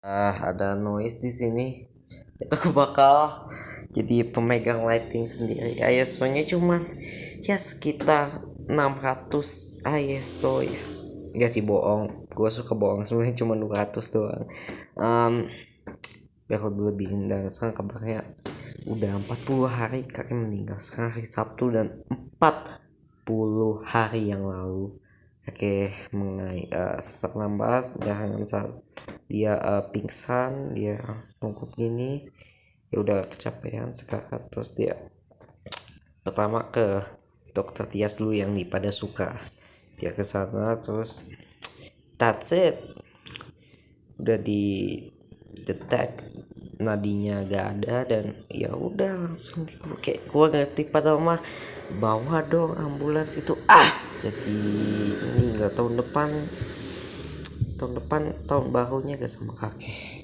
ah ada noise di sini. Itu aku bakal jadi pemegang lighting sendiri. ISO nya cuman ya sekitar 600 ISO ya. Gak sih bohong. Gue suka bohong. Sebenarnya cuma 200 doang. Um, biar lebih lebih indah. Sekarang kabarnya udah 40 hari kakek meninggal. Sekarang hari Sabtu dan 40 hari yang lalu Oke, mengenai uh, sesak nambas jangan saat dia uh, pingsan, dia langsung tungkuk gini. Ya udah kecapean sekarang terus dia pertama ke dokter Tias dulu yang di pada suka. Dia ke sana terus that's it. Udah di detect nadinya gak ada dan ya udah langsung di kayak gua ngerti pada mah bawa dong ambulans itu ah jadi nggak tahun depan tahun depan tahun barunya gak sama kakek